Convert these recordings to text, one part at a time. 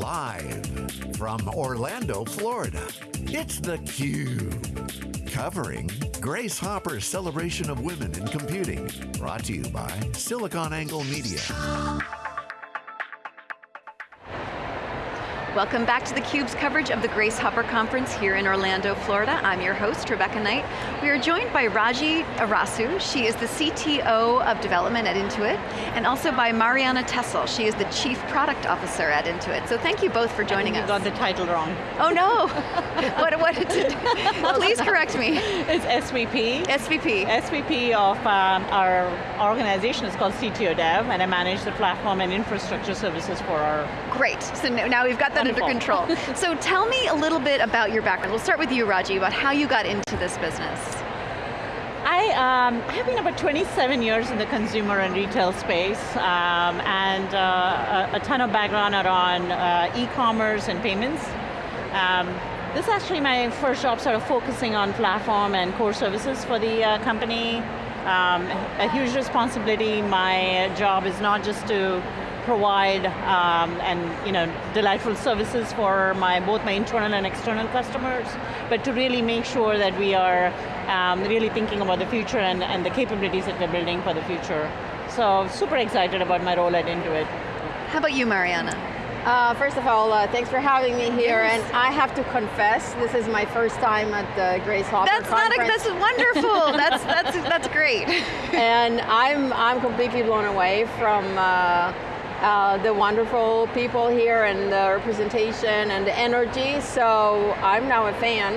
Live from Orlando, Florida, it's theCUBE. Covering Grace Hopper's celebration of women in computing. Brought to you by SiliconANGLE Media. Welcome back to theCUBE's coverage of the Grace Hopper Conference here in Orlando, Florida. I'm your host, Rebecca Knight. We are joined by Raji Arasu. She is the CTO of development at Intuit, and also by Marianna Tessel. She is the Chief Product Officer at Intuit. So thank you both for joining us. You got the title wrong. Oh no! what, what did, please correct me. It's SVP. SVP. SVP of um, our organization is called CTO Dev, and I manage the platform and infrastructure services for our... Great, so now we've got that Wonderful. under control. so tell me a little bit about your background. We'll start with you, Raji, about how you got into this business. I um, have been about 27 years in the consumer and retail space, um, and uh, a, a, ton of background around uh, e-commerce and payments. Um, this is actually my first job sort of focusing on platform and core services for the uh, company. Um, a huge responsibility, my job is not just to provide um, and you know delightful services for my both my internal and external customers, but to really make sure that we are um, really thinking about the future and, and the capabilities that we're building for the future. So super excited about my role at Intuit. How about you, Marianna? Uh, first of all, uh, thanks for having me here, yes. and I have to confess, this is my first time at the Grace Hopper That's conference. not a, that's wonderful. that's that's that's great. and I'm I'm completely blown away from. Uh, uh, the wonderful people here and the representation and the energy, so I'm now a fan.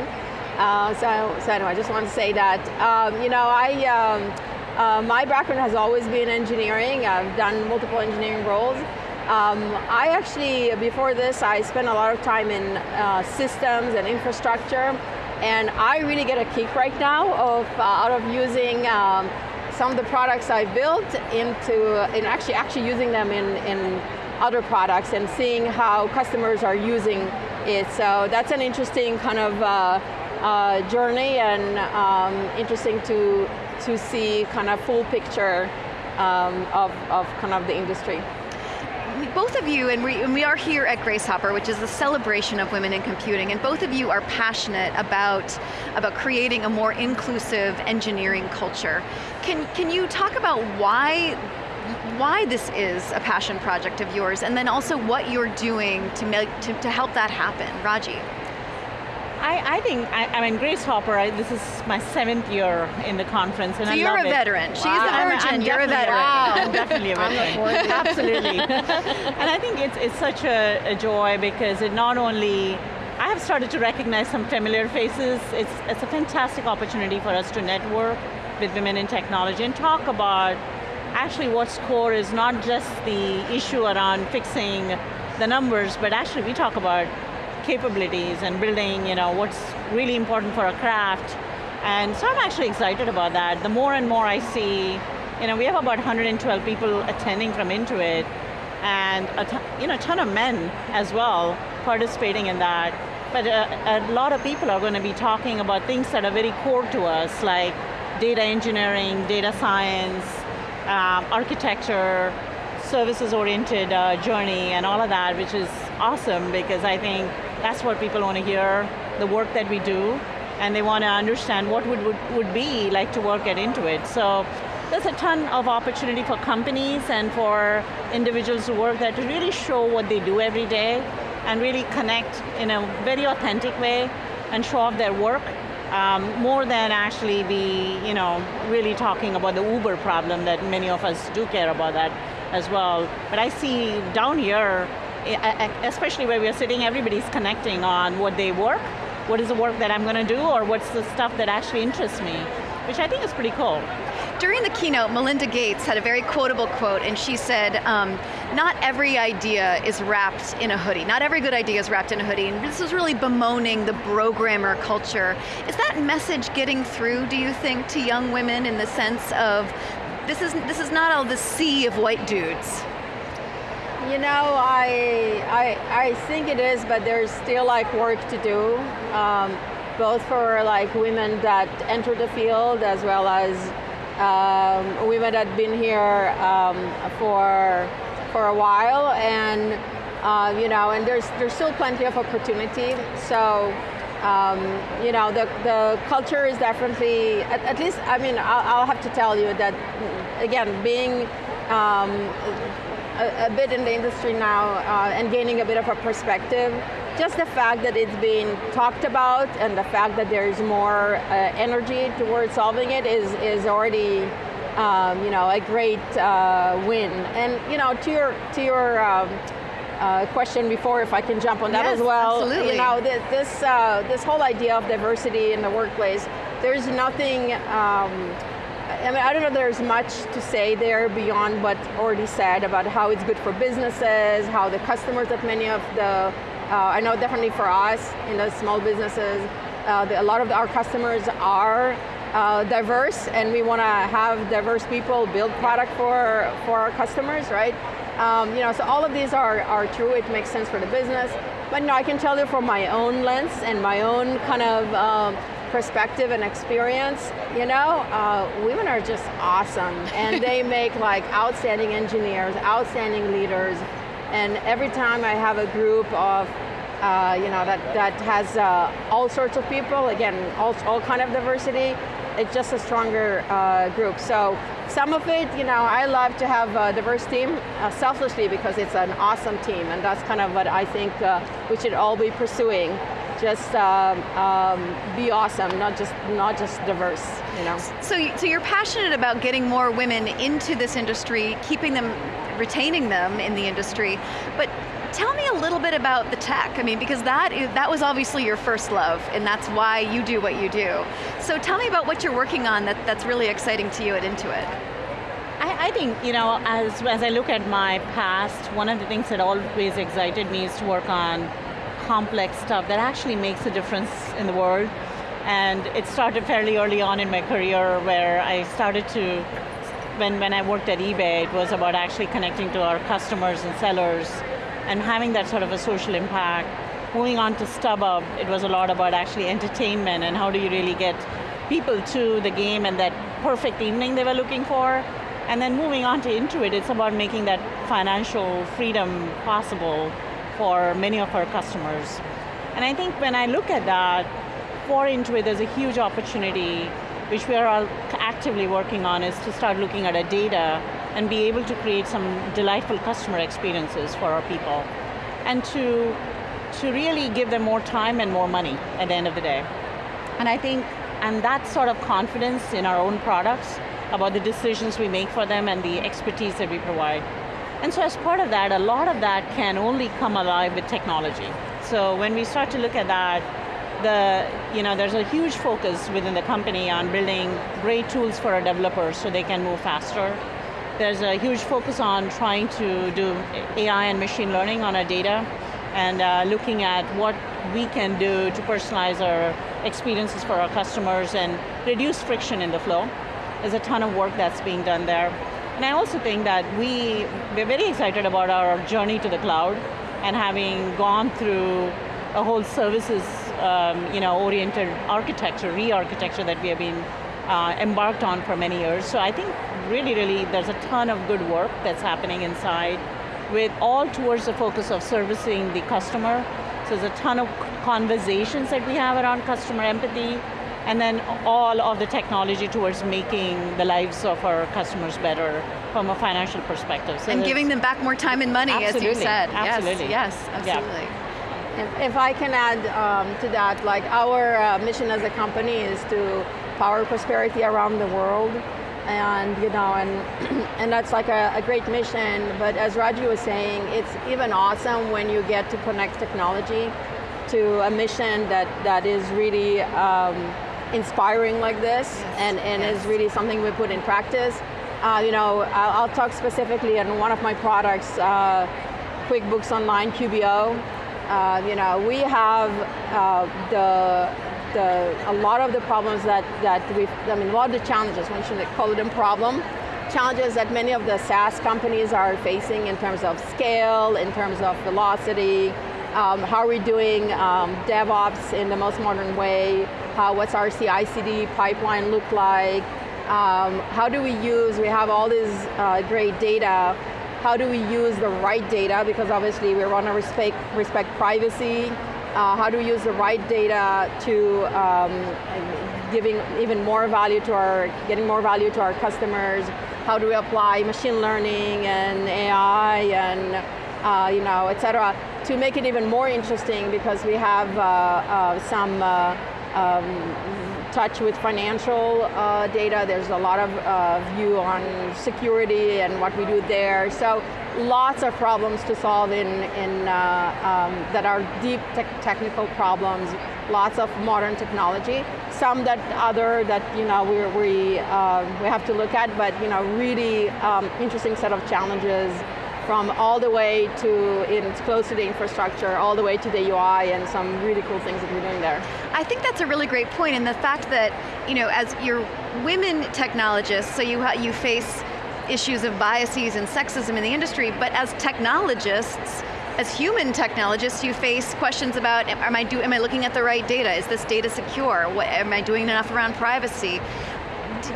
Uh, so, so anyway, I just want to say that. Um, you know, I, um, uh, my background has always been engineering. I've done multiple engineering roles. Um, I actually, before this, I spent a lot of time in uh, systems and infrastructure, and I really get a kick right now of uh, out of using um, some of the products I built into, in actually, actually using them in, in other products and seeing how customers are using it. So that's an interesting kind of uh, uh, journey and um, interesting to, to see kind of full picture um, of, of kind of the industry both of you, and we, and we are here at Grace Hopper, which is the celebration of women in computing, and both of you are passionate about, about creating a more inclusive engineering culture. Can, can you talk about why why this is a passion project of yours, and then also what you're doing to, make, to, to help that happen. Raji. I, I think, I, I, mean, Grace Hopper, I, this is my seventh year in the conference and so I you're a veteran. It. She's wow. a virgin, I'm, I'm you're a veteran. Wow. I'm definitely a veteran. Absolutely. and I think it's, it's such a, a joy because it not only I have started to recognize some familiar faces. It's, it's a fantastic opportunity for us to network with women in technology and talk about actually what's core is not just the issue around fixing the numbers, but actually we talk about capabilities and building you know, what's really important for a craft. And so I'm actually excited about that. The more and more I see, you know, we have about 112 people attending from Intuit, and a you know, a ton of men as well participating in that. But a, a lot of people are going to be talking about things that are very core to us, like data engineering, data science, um, architecture, services-oriented uh, journey, and all of that, which is awesome because I think that's what people want to hear, the work that we do, and they want to understand what would, would, would be like to work at Intuit. So there's a ton of opportunity for companies and for individuals to work there to really show what they do every day and really connect in a very authentic way and show off their work um, more than actually be, you know, really talking about the Uber problem that many of us do care about that as well. But I see down here, especially where we're sitting, everybody's connecting on what they work, what is the work that I'm going to do, or what's the stuff that actually interests me, which I think is pretty cool. During the keynote, Melinda Gates had a very quotable quote, and she said, um, not every idea is wrapped in a hoodie. Not every good idea is wrapped in a hoodie, and this is really bemoaning the programmer culture. Is that message getting through, do you think, to young women in the sense of, this is, this is not all the sea of white dudes? You know, I, I, I think it is, but there's still like work to do, um, both for like women that enter the field as well as um, women that have been here um, for, for a while. And Uh, you know, and there's there's still plenty of opportunity. So, um, you know, the the culture is definitely at, at least. I mean, I'll, I'll, have to tell you that again, being um, a, a, bit in the industry now uh, and gaining a bit of a perspective. Just the fact that it's being talked about and the fact that there is more uh, energy towards solving it is is already. Um, you know, a great uh, win, and you know, to your to your um, uh, question before, if I can jump on that yes, as well. Absolutely. You know, this uh, this whole idea of diversity in the workplace. There's nothing. Um, I mean, I don't know there's much to say there beyond what already said about how it's good for businesses, how the customers that many of the, uh, I know definitely for us in the small businesses, uh, the, a lot of our customers are uh, diverse and we want to have diverse people build product for, for our customers, right? Um, you know, so all of these are, are true, it makes sense for the business. But know, I can tell you from my own lens and my own kind of um, perspective and experience, you know, uh, women are just awesome. and they make like outstanding engineers, outstanding leaders. And every time I have a group of uh, you know, that, that has uh, all sorts of people, again, all, all kind of diversity, it's just a stronger uh, group. So some of it, you know, I love to have a diverse team uh, selflessly because it's an awesome team and that's kind of what I think uh, we should all be pursuing just um, um, be awesome, not just not just diverse, you know. So, so you're passionate about getting more women into this industry, keeping them, retaining them in the industry, but tell me a little bit about the tech. I mean, because that is, that was obviously your first love, and that's why you do what you do. So tell me about what you're working on that, that's really exciting to you at Intuit. I, I think, you know, as, as I look at my past, one of the things that always excited me is to work on complex stuff that actually makes a difference in the world. And it started fairly early on in my career where I started to, when, when I worked at eBay, it was about actually connecting to our customers and sellers and having that sort of a social impact. Moving on to StubHub, it was a lot about actually entertainment and how do you really get people to the game and that perfect evening they were looking for. And then moving on to Intuit, it's about making that financial freedom possible for many of our customers. And I think when I look at that, for Intuit, there's a huge opportunity, which we are all actively working on, is to start looking at our data and be able to create some delightful customer experiences for our people. And to, to really give them more time and more money at the end of the day. And I think, and that sort of confidence in our own products about the decisions we make for them and the expertise that we provide and so as part of that, a lot of that can only come alive with technology. So when we start to look at that, the, you know, there's a huge focus within the company on building great tools for our developers so they can move faster. There's a huge focus on trying to do AI and machine learning on our data and uh, looking at what we can do to personalize our experiences for our customers and reduce friction in the flow. There's a ton of work that's being done there. And I also think that we, we're very excited about our journey to the cloud and having gone through a whole services um, you know, oriented architecture, re-architecture that we have been uh, embarked on for many years. So I think really, really there's a ton of good work that's happening inside with all towards the focus of servicing the customer. So there's a ton of conversations that we have around customer empathy, and then all of the technology towards making the lives of our customers better from a financial perspective. So and giving them back more time and money, as you said. Absolutely. Yes, yes absolutely. Yeah. If I can add um, to that, like our uh, mission as a company is to power prosperity around the world and you know and and that's like a, a, great mission but as Raji was saying it's even awesome when you get to connect technology to a mission that that is really um, inspiring like this yes. and, and yes. is really something we put in practice. Uh, you know, I'll, I'll, talk specifically on one of my products, uh, QuickBooks Online QBO. Uh, you know, we have uh, the, the, a lot of the problems that, that we, I mean, a lot of the challenges, we should call them problem, challenges that many of the SaaS companies are facing in terms of scale, in terms of velocity, um, how are we doing um, DevOps in the most modern way, how, what's our CI/CD pipeline look like, um, how do we use, we have all this uh, great data, how do we use the right data, because obviously we want to respect, respect privacy, uh, how do we use the right data to um, giving even more value to our, getting more value to our customers, how do we apply machine learning and AI and uh, you know, et cetera, to make it even more interesting because we have uh, uh, some uh, um, touch with financial uh, data. There's a lot of uh, view on security and what we do there. So lots of problems to solve in, in um, that are deep te technical problems, lots of modern technology. Some that other that you know we we we have to look at, but you know really um, interesting set of challenges from all the way to, it's close to the infrastructure, all the way to the UI and some really cool things that we're doing there. I think that's a really great and the fact that, you know, as you're women technologists, so you, you face issues of biases and sexism in the industry, but as technologists, as human technologists, you face questions about, am I, do, am I looking at the right data? Is this data secure? What, am I doing enough around privacy?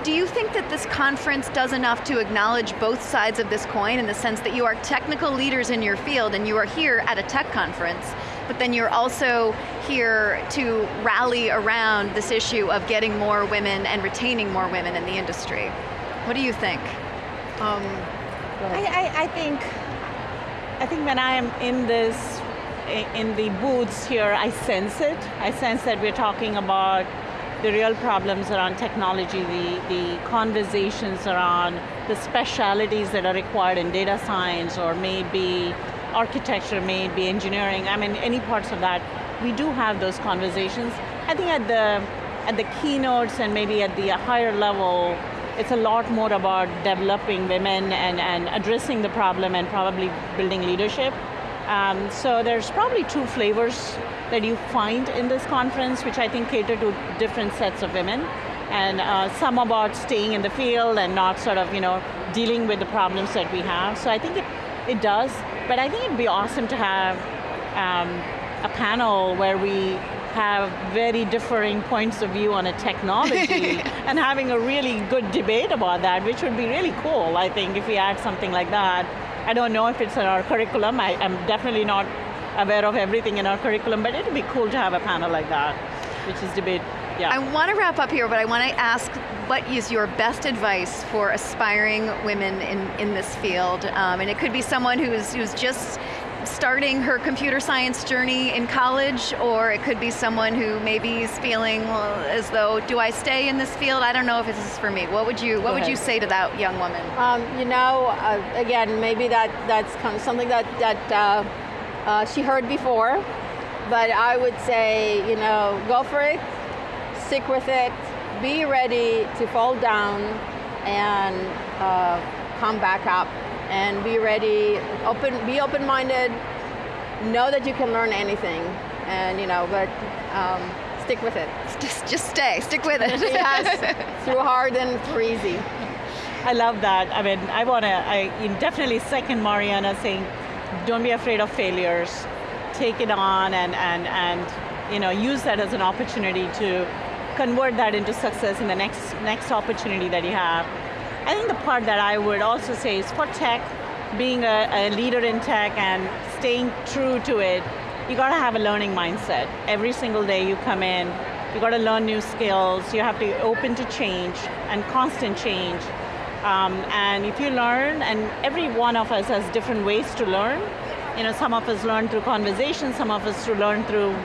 Do you think that this conference does enough to acknowledge both sides of this coin in the sense that you are technical leaders in your field and you are here at a tech conference, but then you're also here to rally around this issue of getting more women and retaining more women in the industry. What do you think? Um, I, I, I think, I think when I am in this, in the booths here, I sense it. I sense that we're talking about the real problems around technology, the, the conversations around the specialities that are required in data science or maybe architecture, maybe engineering, I mean any parts of that, we do have those conversations. I think at the, at the keynotes and maybe at the higher level, it's a lot more about developing women and, and addressing the problem and probably building leadership. Um, so there's probably two flavors that you find in this conference, which I think cater to different sets of women. And uh, some about staying in the field and not sort of, you know, dealing with the problems that we have. So I think it, it does, but I think it'd be awesome to have um, a panel where we have very differing points of view on a technology and having a really good debate about that, which would be really cool, I think, if we had something like that. I don't know if it's in our curriculum, I, am definitely not aware of everything in our curriculum, but it'd be cool to have a panel like that, which is debate, yeah. I want to wrap up here, but I want to ask what is your best advice for aspiring women in, in this field? Um, and it could be someone who's, who's just starting her computer science journey in college, or it could be someone who maybe is feeling well, as though, do I stay in this field? I don't know if this is for me. What would you What would you say to that young woman? Um, you know, uh, again, maybe that that's kind of something that that uh, uh, she heard before, but I would say, you know, go for it, stick with it, be ready to fall down and uh, come back up and be ready, open, be open-minded, know that you can learn anything, and you know, but um, stick with it. Just, just stay, stick with it. yes, through hard and through easy. I love that. I mean, I want to, I definitely second Marianna saying, don't be afraid of failures. Take it on and, and, and you know, use that as an opportunity to convert that into success in the next, next opportunity that you have. I think the part that I would also say is for tech, being a, a leader in tech and staying true to it, you got to have a learning mindset. Every single day you come in, you got to learn new skills, you have to be open to change and constant change. Um, and if you learn, and every one of us has different ways to learn, you know, some of us learn through conversation, some of us to learn through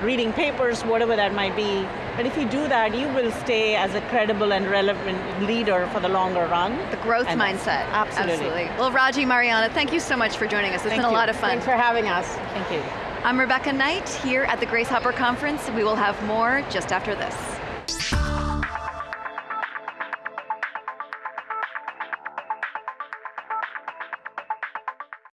reading papers, whatever that might be. But if you do that, you will stay as a credible and relevant leader for the longer run. The growth and mindset. Absolutely. absolutely. Well, Raji, Marianna, thank you so much for joining us. It's thank been you. a lot of fun. Thanks for having us. Thank you. I'm Rebecca Knight here at the Grace Hopper Conference. We will have more just after this.